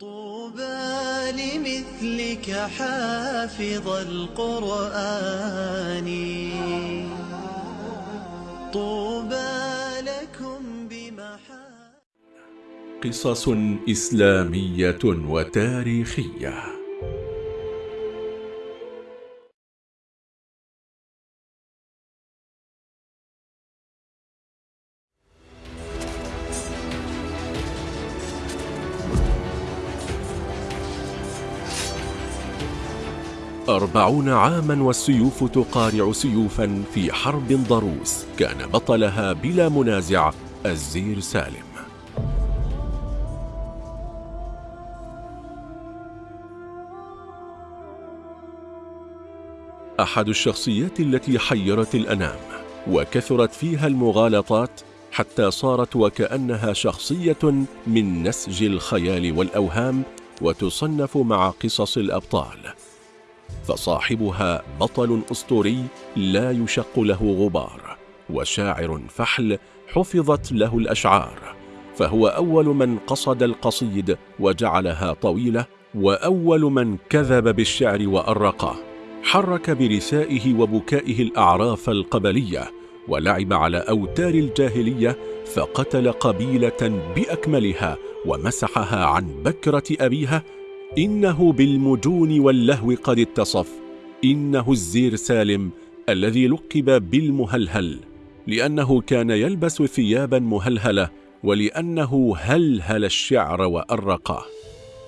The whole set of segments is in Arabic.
طوبى لمثلك حافظ القرآن. طوبى لكم بمحا قصص إسلامية وتاريخية. أربعون عاما والسيوف تقارع سيوفا في حرب ضروس. كان بطلها بلا منازع الزير سالم. أحد الشخصيات التي حيرت الأنام وكثرت فيها المغالطات حتى صارت وكأنها شخصية من نسج الخيال والأوهام وتصنف مع قصص الأبطال. فصاحبها بطل أسطوري لا يشق له غبار وشاعر فحل حفظت له الأشعار فهو أول من قصد القصيد وجعلها طويلة وأول من كذب بالشعر وأرقه حرك برثائه وبكائه الأعراف القبلية ولعب على أوتار الجاهلية فقتل قبيلة بأكملها ومسحها عن بكرة أبيها إنه بالمجون واللهو قد اتصف. إنه الزير سالم الذي لقب بالمهلهل لأنه كان يلبس ثيابا مهلهلة ولأنه هلهل الشعر وأرقه.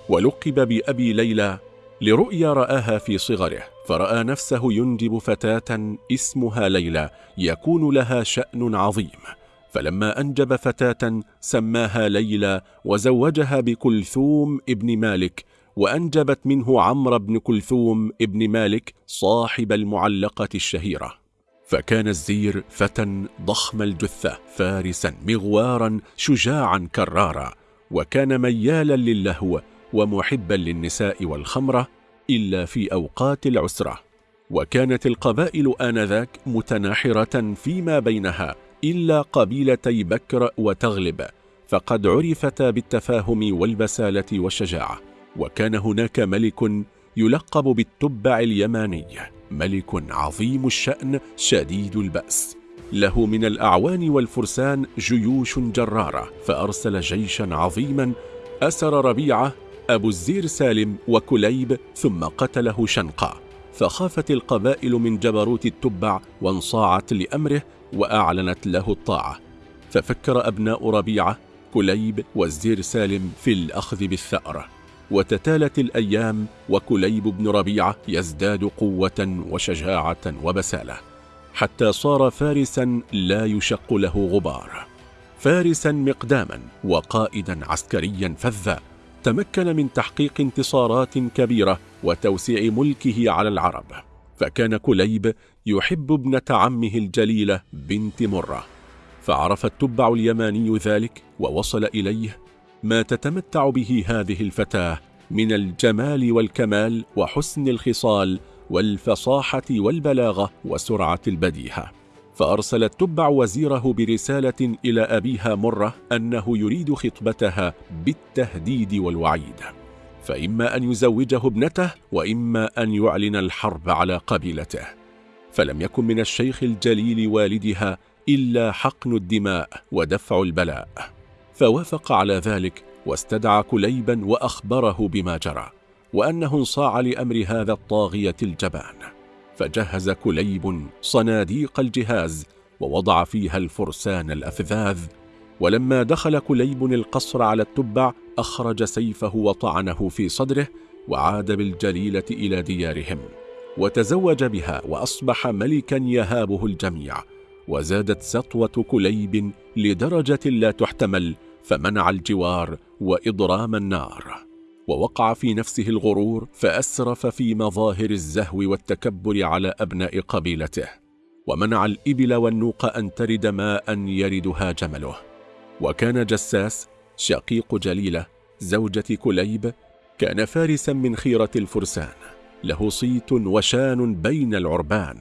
ولقب بأبي ليلى لرؤيا رآها في صغره فرأى نفسه ينجب فتاة اسمها ليلى يكون لها شأن عظيم. فلما أنجب فتاة سماها ليلى وزوجها بكلثوم ابن مالك وأنجبت منه عمرو بن كلثوم ابن مالك صاحب المعلقة الشهيرة. فكان الزير فتى ضخم الجثة فارسا مغوارا شجاعا كرارا وكان ميالا للهو ومحبا للنساء والخمرة إلا في أوقات العسرة. وكانت القبائل آنذاك متناحرة فيما بينها إلا قبيلتي بكر وتغلب فقد عرفتا بالتفاهم والبسالة والشجاعة. وكان هناك ملك يلقب بالتبع اليماني ملك عظيم الشأن شديد البأس. له من الأعوان والفرسان جيوش جرارة فأرسل جيشا عظيما أسر ربيعة أبو الزير سالم وكليب ثم قتله شنقا. فخافت القبائل من جبروت التبع وانصاعت لأمره وأعلنت له الطاعة. ففكر أبناء ربيعة كليب والزير سالم في الأخذ بالثأر وتتالت الأيام وكليب بن ربيعة يزداد قوة وشجاعة وبسالة حتى صار فارسا لا يشق له غبار. فارسا مقداما وقائدا عسكريا فذا تمكن من تحقيق انتصارات كبيرة وتوسيع ملكه على العرب. فكان كليب يحب ابنة عمه الجليلة بنت مرة فعرف التبع اليماني ذلك ووصل إليه ما تتمتع به هذه الفتاة من الجمال والكمال وحسن الخصال والفصاحة والبلاغة وسرعة البديهة. فأرسل التبع وزيره برسالة إلى أبيها مرة أنه يريد خطبتها بالتهديد والوعيد. فإما أن يزوجه ابنته وإما أن يعلن الحرب على قبيلته. فلم يكن من الشيخ الجليل والدها إلا حقن الدماء ودفع البلاء. فوافق على ذلك واستدعى كليبا وأخبره بما جرى وأنه انصاع لأمر هذا الطاغية الجبان. فجهز كليب صناديق الجهاز ووضع فيها الفرسان الأفذاذ ولما دخل كليب القصر على التبع أخرج سيفه وطعنه في صدره وعاد بالجليلة إلى ديارهم وتزوج بها وأصبح ملكا يهابه الجميع وزادت سطوة كليب لدرجة لا تحتمل فمنع الجوار وإضرام النار ووقع في نفسه الغرور فأسرف في مظاهر الزهو والتكبر على أبناء قبيلته ومنع الإبل والنوق أن ترد ماء يردها جمله. وكان جساس شقيق جليلة زوجة كليب كان فارسا من خيرة الفرسان له صيت وشان بين العربان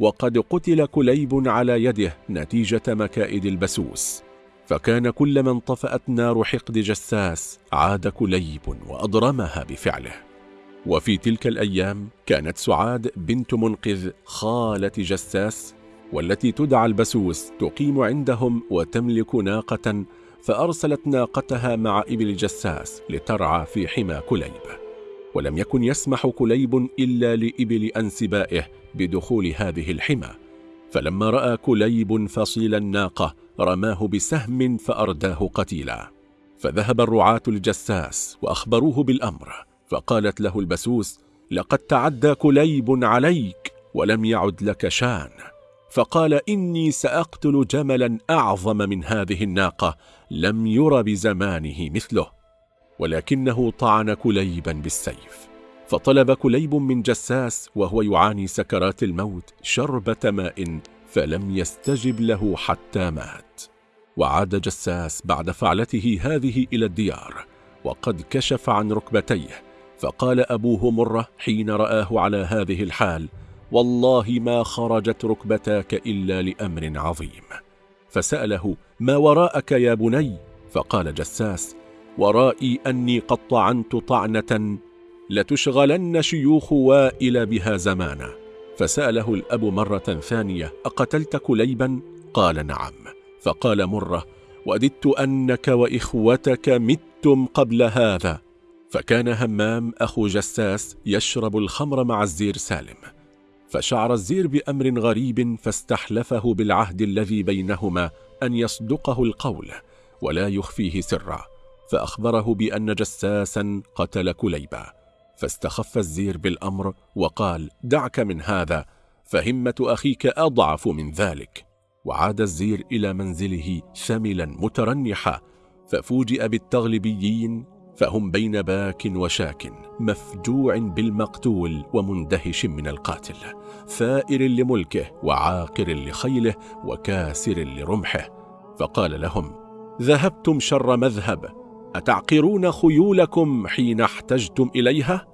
وقد قتل كليب على يده نتيجة مكائد البسوس. فكان كلما انطفأت نار حقد جساس عاد كليب وأضرمها بفعله. وفي تلك الأيام كانت سعاد بنت منقذ خالة جساس والتي تدعى البسوس تقيم عندهم وتملك ناقة فأرسلت ناقتها مع إبل جساس لترعى في حمى كليب. ولم يكن يسمح كليب إلا لإبل أنسبائه بدخول هذه الحمى. فلما رأى كليب فصيل الناقة رماه بسهم فأرداه قتيلا. فذهب الرعاة لجساس وأخبروه بالأمر فقالت له البسوس لقد تعدى كليب عليك ولم يعد لك شان فقال إني سأقتل جملا أعظم من هذه الناقة لم ير بزمانه مثله ولكنه طعن كليبا بالسيف. فطلب كليب من جساس وهو يعاني سكرات الموت شربة ماء فلم يستجب له حتى مات. وعاد جساس بعد فعلته هذه إلى الديار وقد كشف عن ركبتيه فقال أبوه مرة حين رآه على هذه الحال والله ما خرجت ركبتاك إلا لأمر عظيم. فسأله ما وراءك يا بني؟ فقال جساس ورائي أني قد طعنت طعنة لتشغلن شيوخ وائل بها زمانا. فسأله الأب مرة ثانية أقتلت كليبا؟ قال نعم. فقال مرة وددت أنك وإخوتك متم قبل هذا. فكان همام أخو جساس يشرب الخمر مع الزير سالم. فشعر الزير بأمر غريب فاستحلفه بالعهد الذي بينهما أن يصدقه القول ولا يخفيه سرا. فأخبره بأن جساسا قتل كليبا. فاستخف الزير بالأمر وقال دعك من هذا فهمة أخيك أضعف من ذلك. وعاد الزير إلى منزله ثملا مترنحا ففوجئ بالتغلبيين فهم بين باك وشاك مفجوع بالمقتول ومندهش من القاتل ثائر لملكه وعاقر لخيله وكاسر لرمحه. فقال لهم ذهبتم شر مذهب أتعقرون خيولكم حين احتجتم إليها؟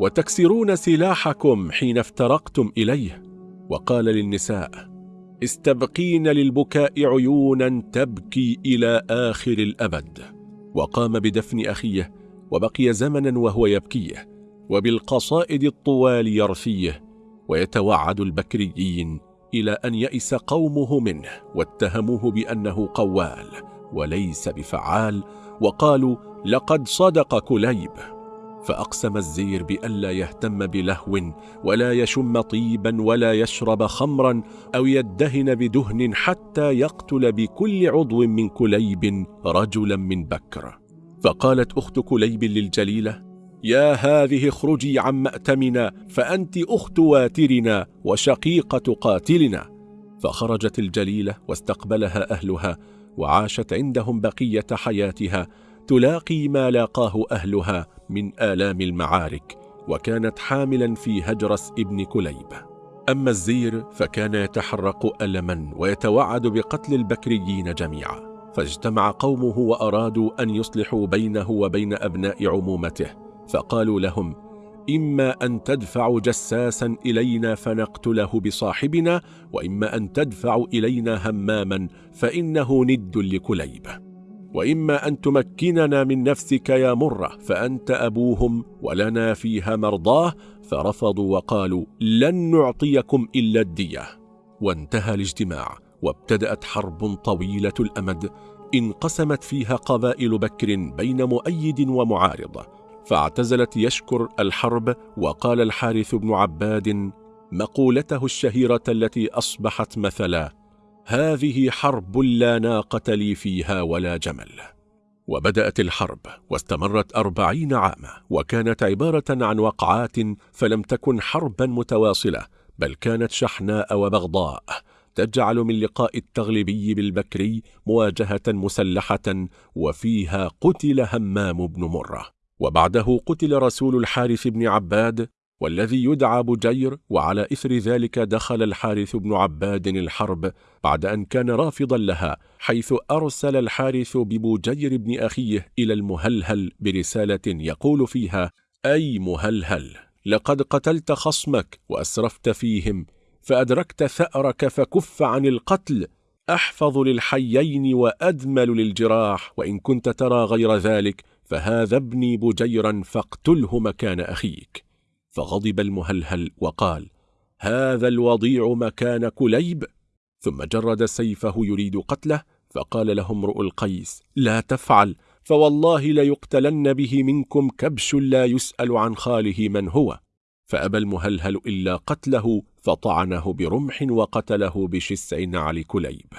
وتكسرون سلاحكم حين افترقتم إليه؟ وقال للنساء استبقين للبكاء عيونا تبكي إلى آخر الأبد. وقام بدفن أخيه وبقي زمنا وهو يبكيه وبالقصائد الطوال يرثيه ويتوعد البكريين إلى أن يئس قومه منه واتهموه بأنه قوال وليس بفعال وقالوا لقد صدق كليب. فأقسم الزير بألا يهتم بلهو ولا يشم طيبا ولا يشرب خمرا أو يدهن بدهن حتى يقتل بكل عضو من كليب رجلا من بكر. فقالت أخت كليب للجليلة يا هذه اخرجي عن مأتمنا فأنت أخت واترنا وشقيقة قاتلنا. فخرجت الجليلة واستقبلها أهلها وعاشت عندهم بقية حياتها تلاقي ما لاقاه أهلها من آلام المعارك وكانت حاملا في هجرس ابن كليب. أما الزير فكان يتحرق ألما ويتوعد بقتل البكريين جميعا فاجتمع قومه وأرادوا أن يصلحوا بينه وبين أبناء عمومته فقالوا لهم إما أن تدفعوا جساسا إلينا فنقتله بصاحبنا وإما أن تدفعوا إلينا هماما فإنه ند لكليب. وإما أن تمكننا من نفسك يا مرة فأنت أبوهم ولنا فيها مرضاه فرفضوا وقالوا لن نعطيكم إلا الدية. وانتهى الاجتماع وابتدأت حرب طويلة الأمد انقسمت فيها قبائل بكر بين مؤيد ومعارض. فاعتزلت يشكر الحرب وقال الحارث بن عباد مقولته الشهيرة التي أصبحت مثلا هذه حرب لا ناقة لي فيها ولا جمل. وبدأت الحرب واستمرت أربعين عاما وكانت عبارة عن وقعات فلم تكن حربا متواصلة بل كانت شحناء وبغضاء تجعل من لقاء التغلبي بالبكري مواجهة مسلحة وفيها قتل همام بن مرة. وبعده قتل رسول الحارث بن عباد والذي يدعى بجير وعلى إثر ذلك دخل الحارث بن عباد الحرب بعد أن كان رافضا لها حيث أرسل الحارث ببجير بن أخيه إلى المهلهل برسالة يقول فيها أي مهلهل لقد قتلت خصمك وأسرفت فيهم فأدركت ثأرك فكف عن القتل أحفظ للحيين وأدمل للجراح وإن كنت ترى غير ذلك فهذا ابني بجيرا فاقتله مكان أخيك. فغضب المهلهل وقال هذا الوضيع مكان كليب؟ ثم جرد سيفه يريد قتله فقال له امرؤ القيس لا تفعل فوالله ليقتلن به منكم كبش لا يسأل عن خاله من هو. فأبى المهلهل إلا قتله فطعنه برمح وقتله بشسع نعل كليب.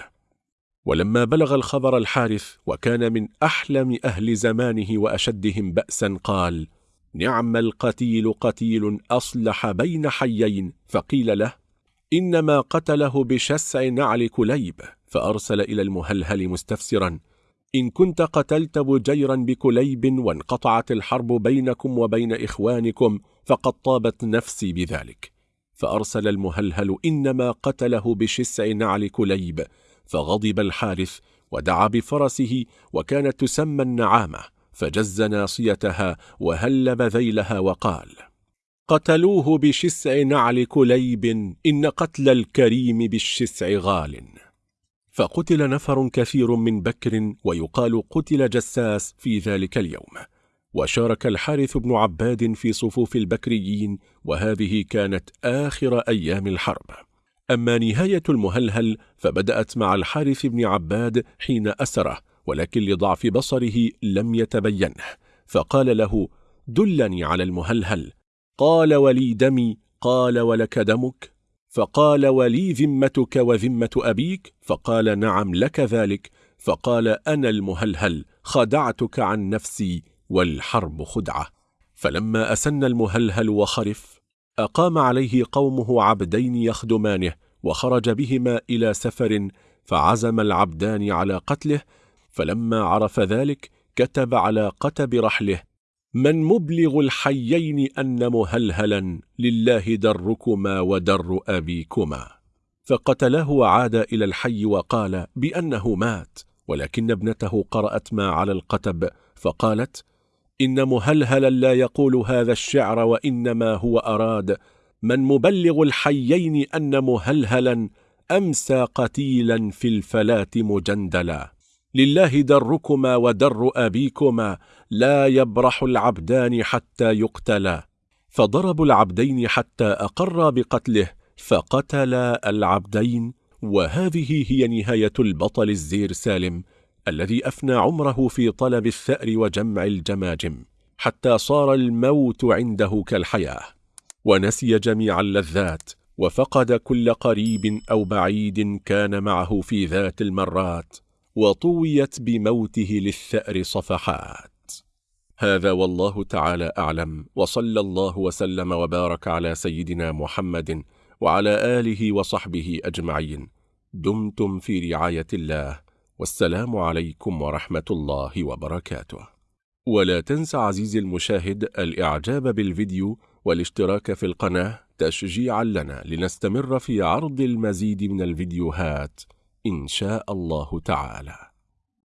ولما بلغ الخبر الحارث وكان من أحلم أهل زمانه وأشدهم بأسا قال نعم القتيل قتيل أصلح بين حيين. فقيل له إنما قتله بشسع نعل كليب. فأرسل إلى المهلهل مستفسرا إن كنت قتلت بجيرا بكليب وانقطعت الحرب بينكم وبين إخوانكم فقد طابت نفسي بذلك. فأرسل المهلهل إنما قتله بشسع نعل كليب. فغضب الحارث ودعا بفرسه وكانت تسمى النعامة فجز ناصيتها وهلب ذيلها وقال قتلوه بشسع نعل كليب إن قتل الكريم بالشسع غال. فقتل نفر كثير من بكر ويقال قتل جساس في ذلك اليوم. وشارك الحارث بن عباد في صفوف البكريين وهذه كانت آخر أيام الحرب. أما نهاية المهلهل فبدأت مع الحارث بن عباد حين أسره ولكن لضعف بصره لم يتبينه. فقال له دلني على المهلهل. قال ولي دمي. قال ولك دمك. فقال ولي ذمتك وذمة أبيك. فقال نعم لك ذلك. فقال أنا المهلهل خدعتك عن نفسي والحرب خدعة. فلما أسن المهلهل وخرف أقام عليه قومه عبدين يخدمانه وخرج بهما إلى سفر فعزم العبدان على قتله فلما عرف ذلك كتب على قتب رحله من مبلغ الحيين أن مهلهلا لله دركما ودر أبيكما. فقتله وعاد إلى الحي وقال بأنه مات ولكن ابنته قرأت ما على القتب فقالت إن مهلهلا لا يقول هذا الشعر وإنما هو أراد. من مبلغ الحيين أن مهلهلا أمسى قتيلا في الفلاة مجندلا لله دركما ودر أبيكما لا يبرح العبدان حتى يقتلا. فضربوا العبدين حتى أقر بقتله فقتلا العبدين. وهذه هي نهاية البطل الزير سالم. الذي أفنى عمره في طلب الثأر وجمع الجماجم حتى صار الموت عنده كالحياة. ونسي جميع اللذات وفقد كل قريب أو بعيد كان معه في ذات المرات وطويت بموته للثأر صفحات. هذا والله تعالى أعلم وصلى الله وسلم وبارك على سيدنا محمد وعلى آله وصحبه أجمعين. دمتم في رعاية الله. والسلام عليكم ورحمة الله وبركاته. ولا تنسى عزيزي المشاهد الإعجاب بالفيديو والاشتراك في القناة تشجيعا لنا لنستمر في عرض المزيد من الفيديوهات إن شاء الله تعالى.